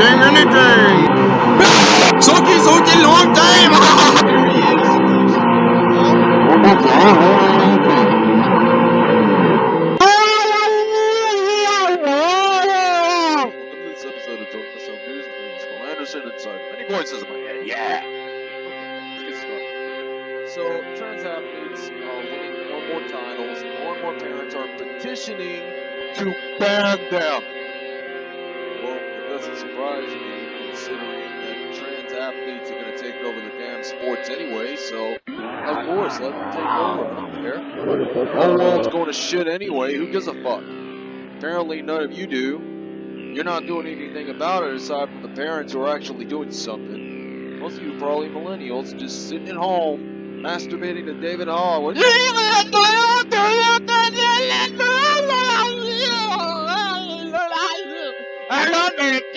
anything, don't care. The whole world's going to shit anyway, who gives a fuck? Apparently, none of you do. You're not doing anything about it aside from the parents who are actually doing something. Most of you probably millennials just sitting at home masturbating to David Hall. Seriously,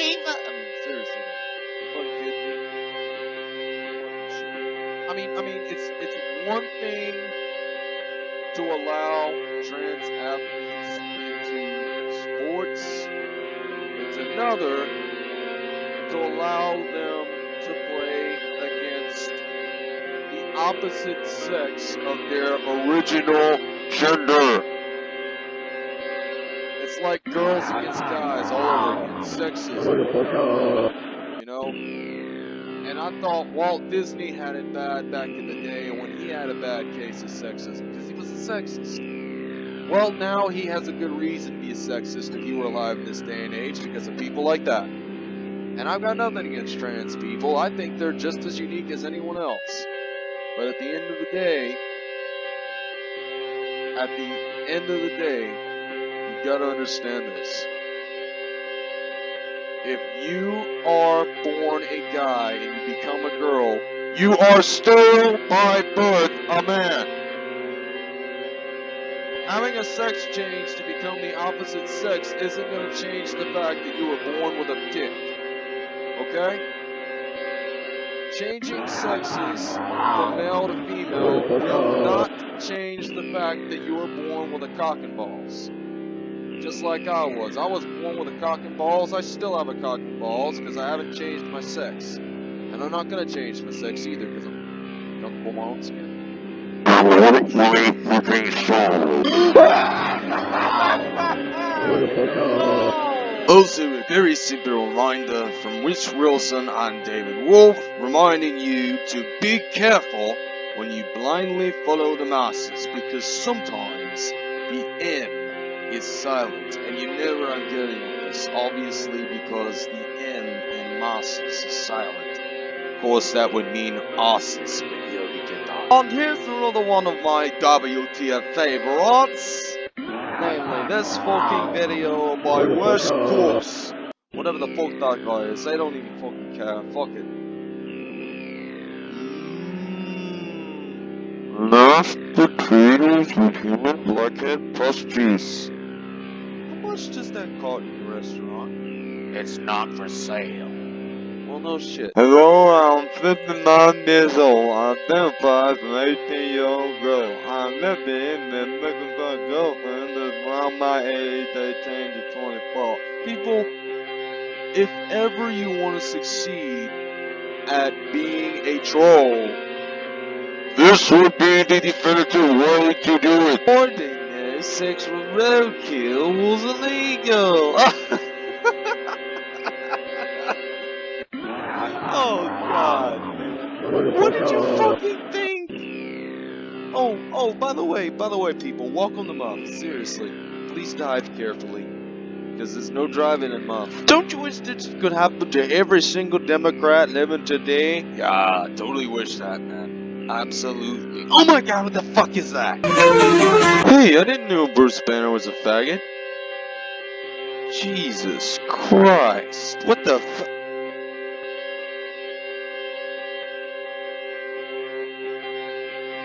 to allow trans athletes into sports. It's another to allow them to play against the opposite sex of their original gender. It's like girls against guys all over again. Sexism. You know? And I thought Walt Disney had it bad back in the day when he had a bad case of sexism because he was a sexist. Well, now he has a good reason to be a sexist if he were alive in this day and age because of people like that. And I've got nothing against trans people. I think they're just as unique as anyone else. But at the end of the day, at the end of the day, you've gotta understand this. If you are born a guy and you become a girl, you are still by birth a man. Having a sex change to become the opposite sex isn't going to change the fact that you were born with a dick. Okay? Changing sexes from male to female will not change the fact that you were born with a cock and balls. Just like I was. I was born with a cock and balls. I still have a cock and balls because I haven't changed my sex. And I'm not to change my sex either because I'm comfortable my own skin. Also, a very simple reminder from Rich Wilson and David Wolf, reminding you to be careful when you blindly follow the masses, because sometimes the M is silent, and you never are getting this, obviously because the M in masses is silent. Of course, that would mean asses, but yeah, we get that. And here's another one of my WTF favorites. Namely, this fucking video by Worst Course. Whatever the fuck that guy is, they don't even fucking care. Fuck it. Mashed potatoes with human blackhead plus juice. How much does that cost in your restaurant? It's not for sale. No shit. Hello, I'm 59 years old. I identify as an 18 year old girl. I'm living and looking for a girlfriend that's around my age, 18 to 24. People, if ever you want to succeed at being a troll, This would be the definitive way to do it. ordinary sexual roadkill was illegal. Oh, by the way, by the way, people, welcome to Muff. Seriously, please drive carefully. Because there's no driving in Muff. Don't you wish this could happen to every single Democrat living today? Yeah, I totally wish that, man. Absolutely. Oh my god, what the fuck is that? Hey, I didn't know Bruce Banner was a faggot. Jesus Christ. What the fu-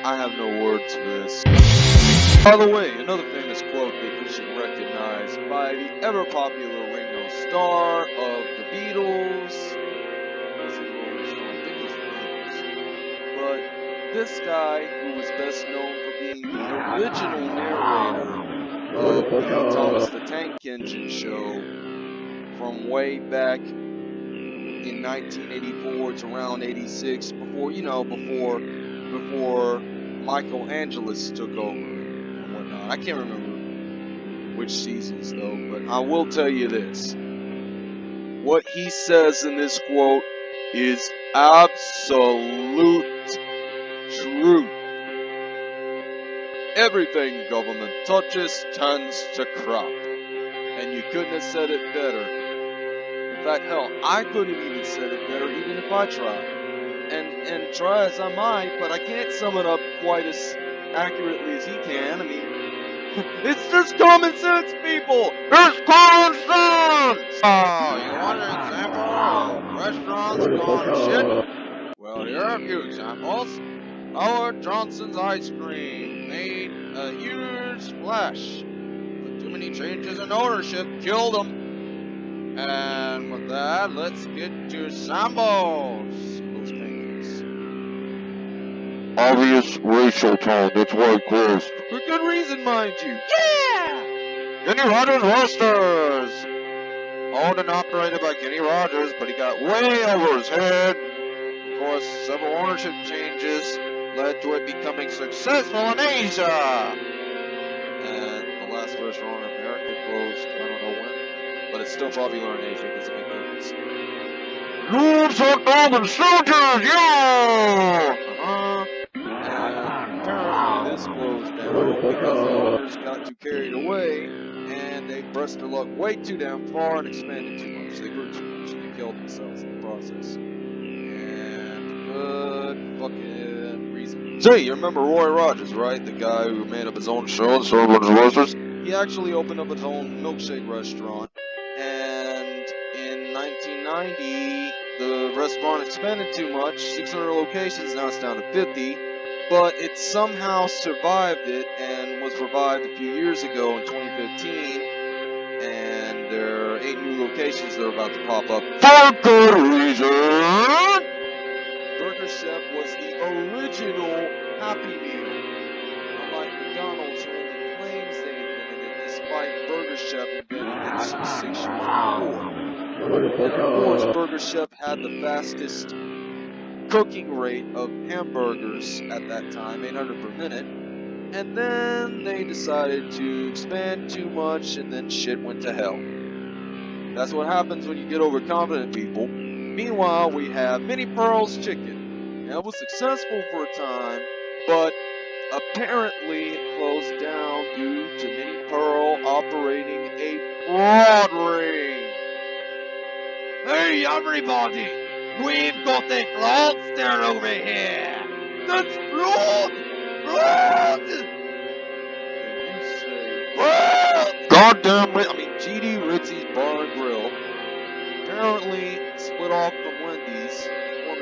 I have no words for this. By the way, another famous quote that you should recognize by the ever popular Ringo Starr of the Beatles. But this guy, who was best known for being the original narrator of Thomas the Tank Engine show from way back in 1984 to around 86, before you know, before before Michael took over and whatnot. I can't remember which seasons though, but I will tell you this: what he says in this quote is absolute truth. Everything government touches turns to crap. And you couldn't have said it better. In fact, hell, I couldn't even said it better even if I tried. And try as I might, but I can't sum it up quite as accurately as he can. I mean, it's just common sense, people. It's common sense. Oh, oh you want an example of restaurants gone shit? Well, here are a few examples. Howard Johnson's ice cream made a huge splash, but too many changes in ownership killed them. And with that, let's get to Sambo's. Obvious racial tone, that's why it closed. For good reason, mind you. Yeah! Kenny Rogers Roasters! Owned and operated by Kenny Rogers, but he got way over his head. Of course, several ownership changes led to it becoming successful in Asia. And the last restaurant in America closed, I don't know when, but it's still popular in Asia. There's a big difference. Lose hot dog and soldiers, yeah! Uh-huh. Closed down because the owners got too carried away and they pressed their luck way too damn far and expanded too much. They grew too much and they killed themselves in the process. And good fucking reason. Say, you remember Roy Rogers, right? The guy who made up his own show, So, so bunch of roasters? he actually opened up his own milkshake restaurant, and in 1990, the restaurant expanded too much 600 locations, now it's down to 50. But it somehow survived it and was revived a few years ago in 2015. And there are eight new locations that are about to pop up. For good reason! Burger Chef was the original Happy Meal. Unlike McDonald's, who only claims they invented it, despite Burger Chef inventing it some six years before. Of course, Burger Chef had the fastest cooking rate of hamburgers at that time, 800 per minute. And then they decided to expand too much, and then shit went to hell. That's what happens when you get overconfident, people. Meanwhile, we have Minnie Pearl's Chicken. Now, it was successful for a time, but apparently it closed down due to Minnie Pearl operating a fraud ring. Hey, everybody! We've got a fraudster over here! That's! Can you! Goddamn! I mean, GD Ritzy's Bar and Grill apparently split off from Wendy's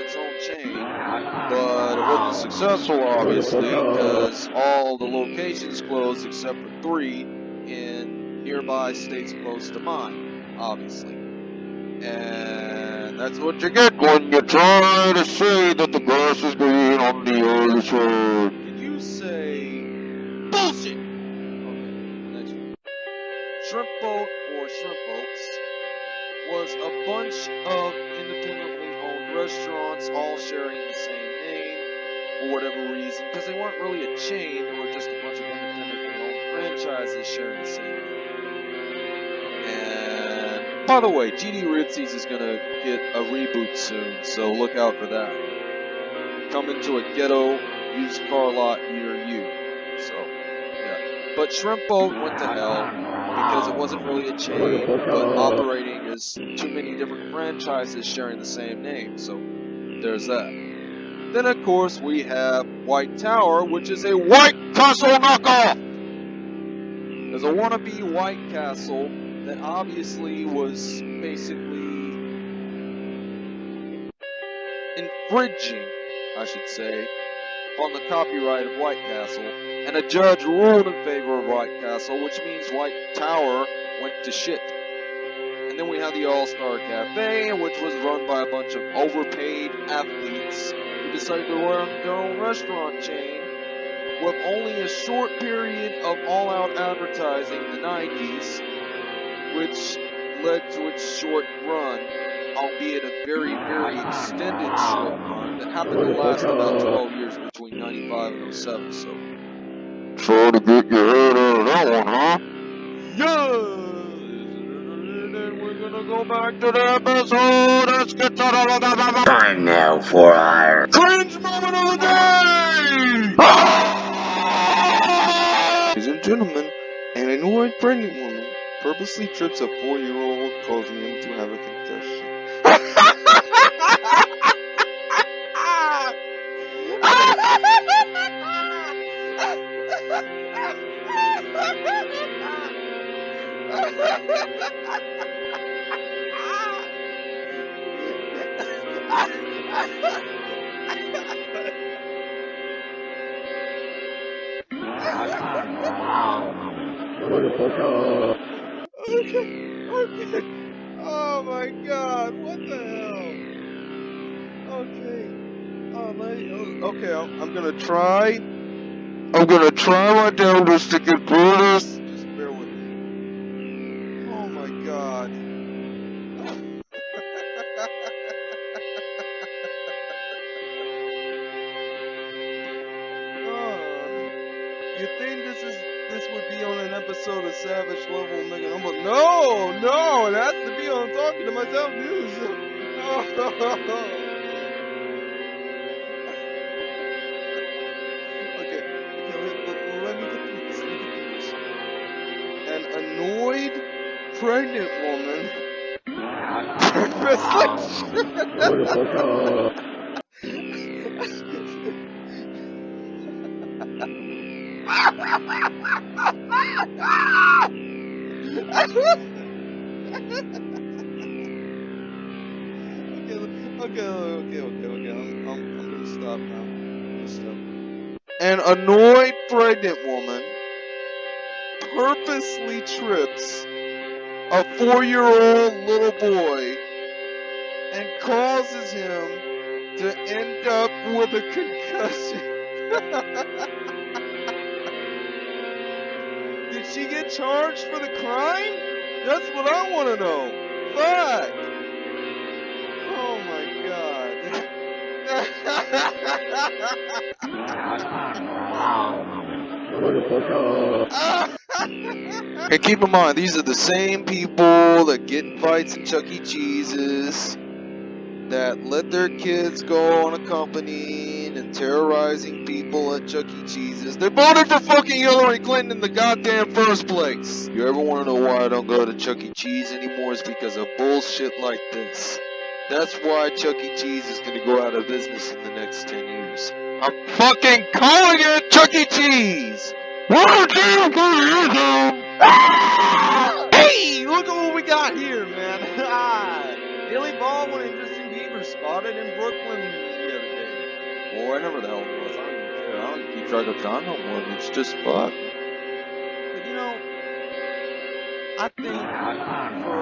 its own chain, but it wasn't successful, obviously, because all the locations closed except for three in nearby states close to mine, obviously. And that's what you get. When you try to say that the grass is green on the other side. Can you say bullshit? Okay, next one. Shrimp Boat or Shrimp Boats was a bunch of independently owned restaurants all sharing the same name for whatever reason, because they weren't really a chain, they were just a bunch of independently owned franchises sharing the same name. By the way, GD Ritzy's is gonna get a reboot soon, so look out for that. Coming to a ghetto used car lot near you. So, yeah. But Shrimp Boat went to hell because it wasn't really a chain, but operating as too many different franchises sharing the same name. So, there's that. Then, of course, we have White Tower, which is a White Castle knockoff! There's a wannabe White Castle that obviously was basically infringing, I should say, on the copyright of White Castle, and a judge ruled in favor of White Castle, which means White Tower went to shit. And then we had the All Star Cafe, which was run by a bunch of overpaid athletes who decided to run their own restaurant chain with only a short period of all out advertising in the 90s, which led to its short run albeit a very, very extended short run that happened to last about 12 years between 95 and 07. So, Try to get your head out of that one, huh? yeah! And we're gonna go back to the episode. Let's get to the Time now for our cringe moment of the day! Ah! Ladies and gentlemen, an annoyed pregnant woman purposely trips a four-year-old, causing him to have a concussion. Okay, okay, I'm, I'm gonna try. I'm gonna try my damnedest to get through this. Just bear with me. Oh my god. Oh. You think this is this would be on an episode of Savage Level Mega Number? No, no, it has to be on Talking to Myself News. okay, oh. Pregnant woman okay, okay, okay, okay, okay. I'm, I'm, I'm gonna stop now. I'm gonna stop. An annoyed pregnant woman purposely trips a four-year-old little boy and causes him to end up with a concussion. Did she get charged for the crime? That's what I want to know. Fuck. Oh my god. and keep in mind, these are the same people that get in fights at Chuck E. Cheese's, that let their kids go on accompanying and terrorizing people at Chuck E. Cheese's. They voted for fucking Hillary Clinton in the goddamn first place. You ever want to know why I don't go to Chuck E. Cheese anymore? It's because of bullshit like this. That's why Chuck E. Cheese is gonna go out of business in the next 10 years. I'm fucking calling it Chuck E. Cheese! One, two, three, go! Hey, look at what we got here, man. Billy Baldwin and Justin Bieber spotted in Brooklyn the other day. Or whenever the hell it was. I don't care. I don't keep track of time no more. It's just fuck. But you know, I think for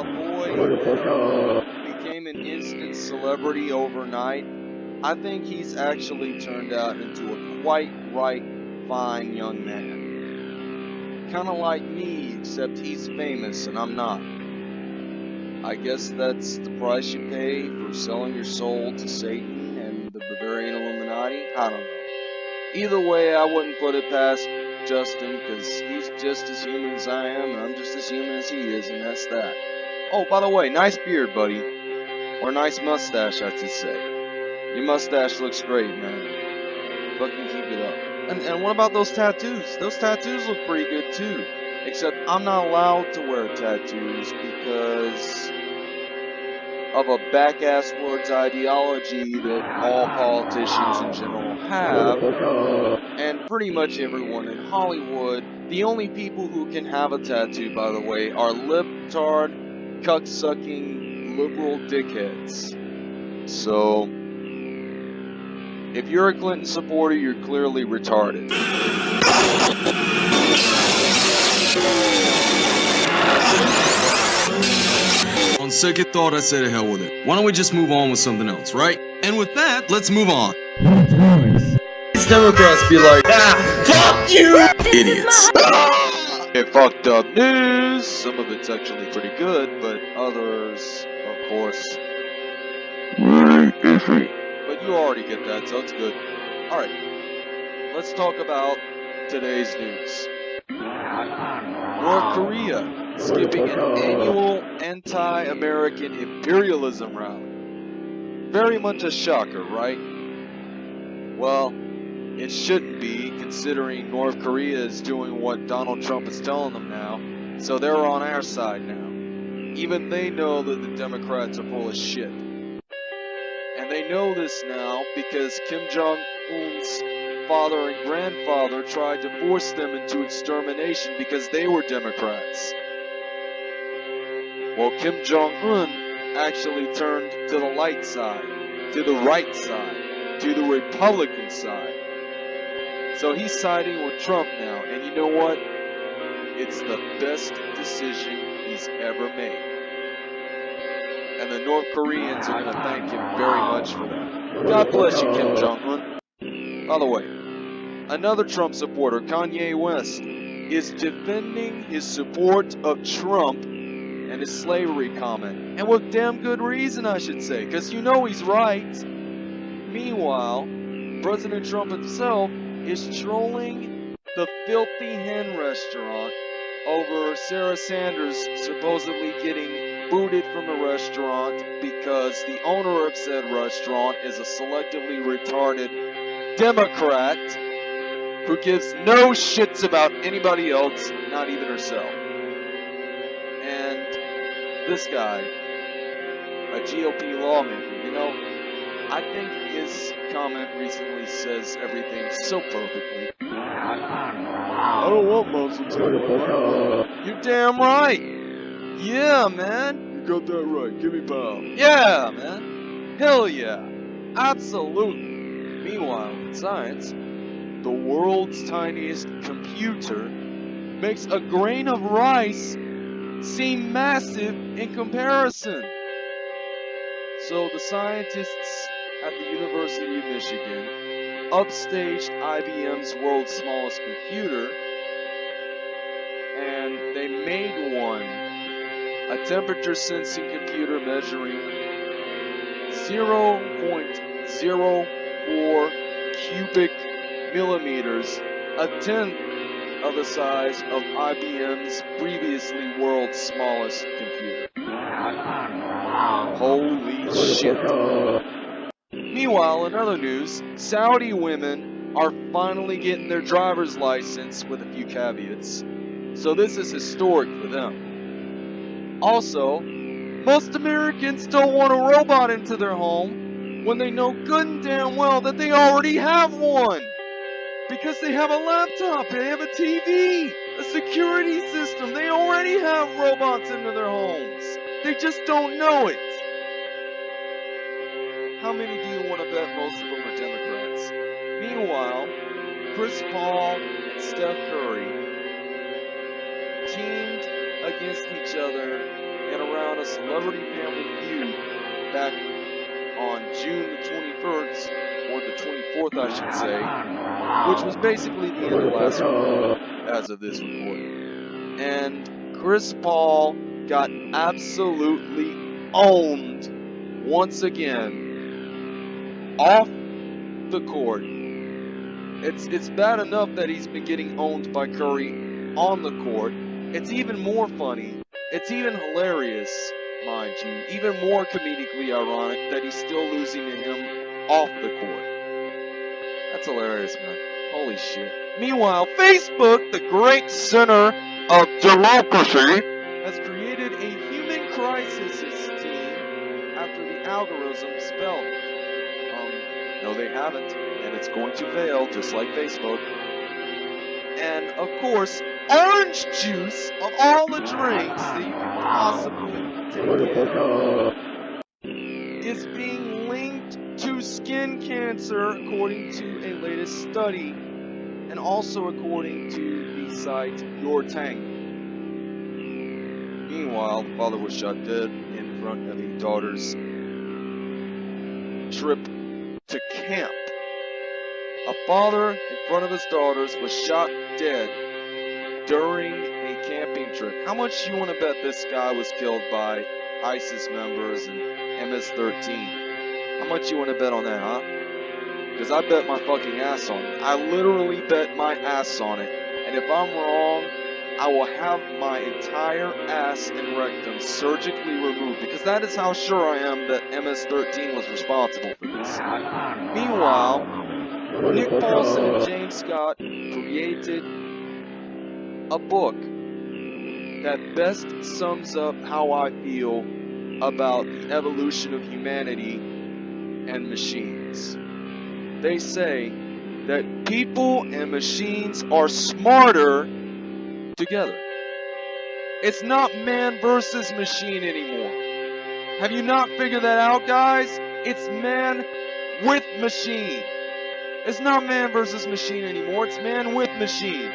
a boy who became an instant celebrity overnight, I think he's actually turned out into a quite right, fine young man. Kind of like me, except he's famous and I'm not. I guess that's the price you pay for selling your soul to Satan and the Bavarian Illuminati. I don't know. Either way, I wouldn't put it past Justin because he's just as human as I am, and I'm just as human as he is, and that's that. Oh, by the way, nice beard, buddy. Or nice mustache, I should say. Your mustache looks great, man. Fucking keep it up. And, and what about those tattoos? Those tattoos look pretty good too. Except I'm not allowed to wear tattoos because of a back-ass words ideology that all politicians in general have, and pretty much everyone in Hollywood. The only people who can have a tattoo, by the way, are libtard, cuck-sucking, liberal dickheads. So, if you're a Clinton supporter, you're clearly retarded. On second thought, I say to hell with it. Why don't we just move on with something else, right? And with that, let's move on. These Democrats be like, ah, fuck you! Idiots. It fucked up news. Some of it's actually pretty good, but others of course. Really iffy. But you already get that, so it's good. Alright, let's talk about today's news. North Korea skipping an annual anti-American imperialism rally. Very much a shocker, right? Well, it shouldn't be, considering North Korea is doing what Donald Trump is telling them now, so they're on our side now. Even they know that the Democrats are full of shit. And they know this now because Kim Jong Un's father and grandfather tried to force them into extermination because they were Democrats. Well, Kim Jong Un actually turned to the light side, to the right side, to the Republican side. So he's siding with Trump now, and you know what? It's the best decision he's ever made. The North Koreans are going to thank him very much for that. God bless you, Kim Jong Un. By the way, another Trump supporter, Kanye West, is defending his support of Trump and his slavery comment. And with damn good reason, I should say, because you know he's right. Meanwhile, President Trump himself is trolling the Filthy Hen restaurant over Sarah Sanders supposedly getting booted from the restaurant because the owner of said restaurant is a selectively retarded Democrat who gives no shits about anybody else, not even herself. And this guy, a GOP lawmaker, you know, I think his comment recently says everything so perfectly. I don't want Muslims. You damn right. Yeah, man. You got that right. Give me power. Yeah, man. Hell yeah. Absolutely. Meanwhile, in science, the world's tiniest computer makes a grain of rice seem massive in comparison. So the scientists at the University of Michigan upstaged IBM's world's smallest computer and they made a temperature sensing computer measuring 0.04 cubic millimeters, a tenth of the size of IBM's previously world's smallest computer. Holy shit. Meanwhile, in other news, Saudi women are finally getting their driver's license with a few caveats. So this is historic for them. Also, most Americans don't want a robot into their home when they know good and damn well that they already have one. Because they have a laptop, they have a TV, a security system. They already have robots into their homes. They just don't know it. How many do you want to bet most of them are Democrats? Meanwhile, Chris Paul and Steph Curry teamed against each other and around a celebrity family feud back on June the 21st, or the 24th, I should say, which was basically the end of last week as of this recording. And Chris Paul got absolutely owned once again off the court. It's it's bad enough that he's been getting owned by Curry on the court. It's even more funny. It's even hilarious, mind you, even more comedically ironic that he's still losing to him off the court. That's hilarious, man. Holy shit. Meanwhile, Facebook, the great center of democracy, has created a human crisis team after the algorithm spelled. Um, no, they haven't, and it's going to fail, just like Facebook. And of course, orange juice of all the drinks that you can possibly take is being linked to skin cancer, according to a latest study, and also according to the site Your Tank. Meanwhile, the father was shot dead in front of his daughter's trip to camp. A father in front of his daughters was shot dead during a camping trip. How much you want to bet this guy was killed by ISIS members and MS-13. How much you want to bet on that, huh? Because I bet my fucking ass on it. I literally bet my ass on it. And if I'm wrong, I will have my entire ass and rectum surgically removed because that is how sure I am that MS-13 was responsible for this. Meanwhile, Nick Paulson and James Scott created a book that best sums up how I feel about the evolution of humanity and machines. They say that people and machines are smarter together. It's not man versus machine anymore. Have you not figured that out, guys? It's man with machine. It's not man versus machine anymore. It's man with machine.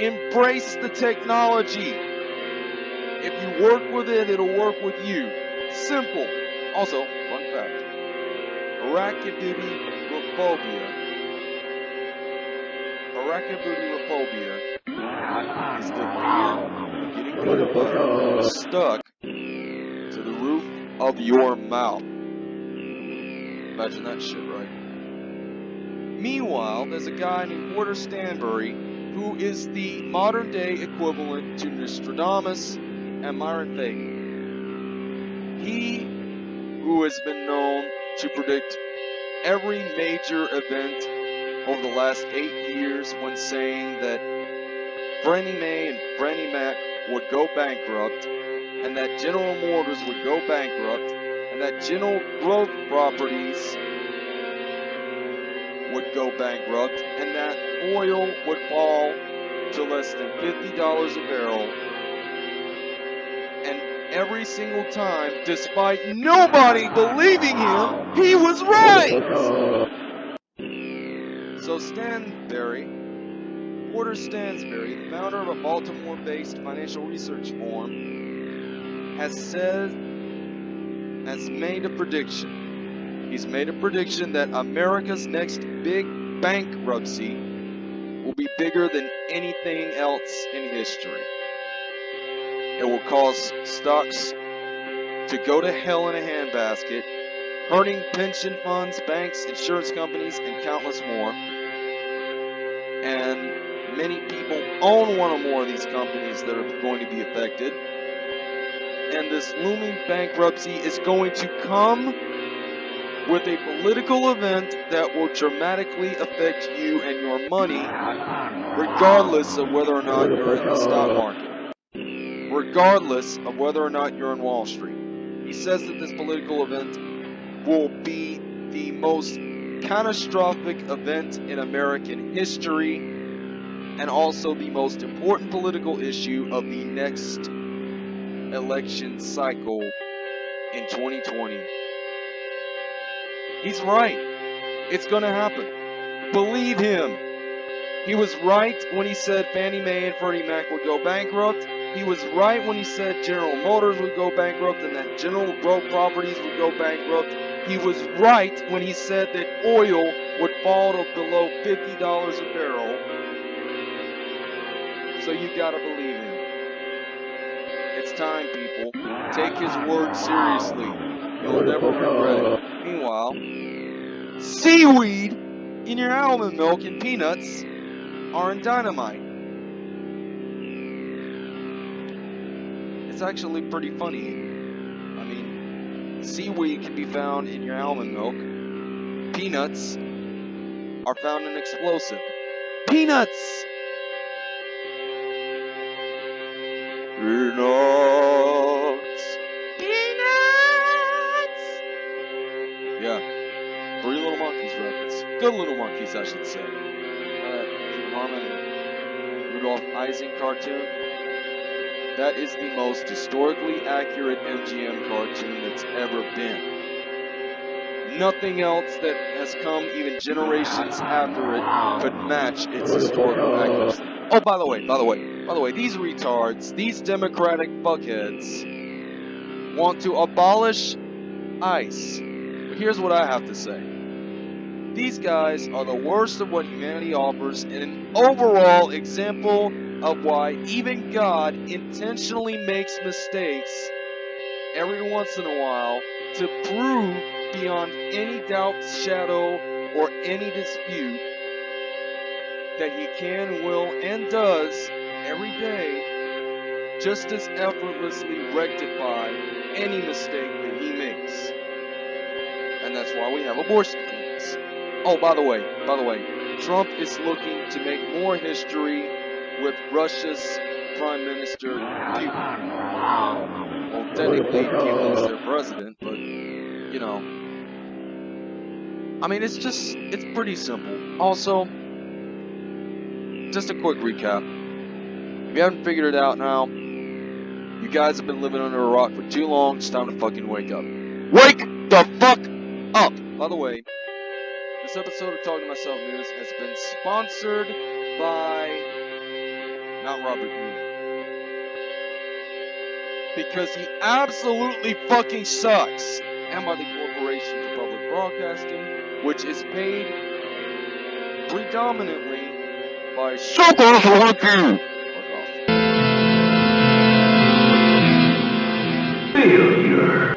Embrace the technology. If you work with it, it'll work with you. Simple. Also, fun fact. Arachnophobia. Arachnophobia is the fear of getting stuck to the roof of your mouth. Imagine that shit, right? Meanwhile, there's a guy named Porter Stanbury who is the modern day equivalent to Nostradamus and Myron Fagan. He who has been known to predict every major event over the last eight years when saying that Fannie Mae and Freddie Mac would go bankrupt, and that General Motors would go bankrupt, and that General Growth Properties go bankrupt, and that oil would fall to less than $50 a barrel. And every single time, despite nobody believing him, he was right! So Stanberry, Porter Stansberry, the founder of a Baltimore-based financial research firm, has said, has made a prediction. He's made a prediction that America's next big bankruptcy will be bigger than anything else in history. It will cause stocks to go to hell in a handbasket, hurting pension funds, banks, insurance companies, and countless more. And many people own one or more of these companies that are going to be affected. And this looming bankruptcy is going to come with a political event that will dramatically affect you and your money, regardless of whether or not you're in the stock market regardless of whether or not you're in Wall Street. He says that this political event will be the most catastrophic event in American history and also the most important political issue of the next election cycle in 2020. He's right. It's going to happen. Believe him. He was right when he said Fannie Mae and Freddie Mac would go bankrupt. He was right when he said General Motors would go bankrupt and that General Growth Properties would go bankrupt. He was right when he said that oil would fall to below $50 a barrel. So you gotta believe him. It's time, people. Take his word seriously. You'll never regret it. Meanwhile, seaweed in your almond milk and peanuts are in dynamite. It's actually pretty funny. I mean, seaweed can be found in your almond milk. Peanuts are found in explosive. Peanuts! Peanuts. Good Little Monkeys, I should say. Uh, Harman Rudolf Ising cartoon. That is the most historically accurate MGM cartoon that's ever been. Nothing else that has come even generations after it could match its historical accuracy. Oh, by the way, by the way, by the way, these retards, these democratic fuckheads, want to abolish ICE. But here's what I have to say. These guys are the worst of what humanity offers and an overall example of why even God intentionally makes mistakes every once in a while to prove beyond any doubt, shadow, or any dispute that he can, will, and does every day just as effortlessly rectify any mistake that he makes. And that's why we have abortion. Oh, by the way, by the way, Trump is looking to make more history with Russia's Prime Minister. Well, technically, Putin is their president, but you know, I mean, it's just it's pretty simple. Also, just a quick recap. If you haven't figured it out now, you guys have been living under a rock for too long. It's time to fucking wake up. Wake the fuck up! By the way, this episode of Talking to Myself News has been sponsored by not Robert Moon. Because he absolutely fucking sucks. And by the Corporation for Public Broadcasting, which is paid predominantly by Suckers like!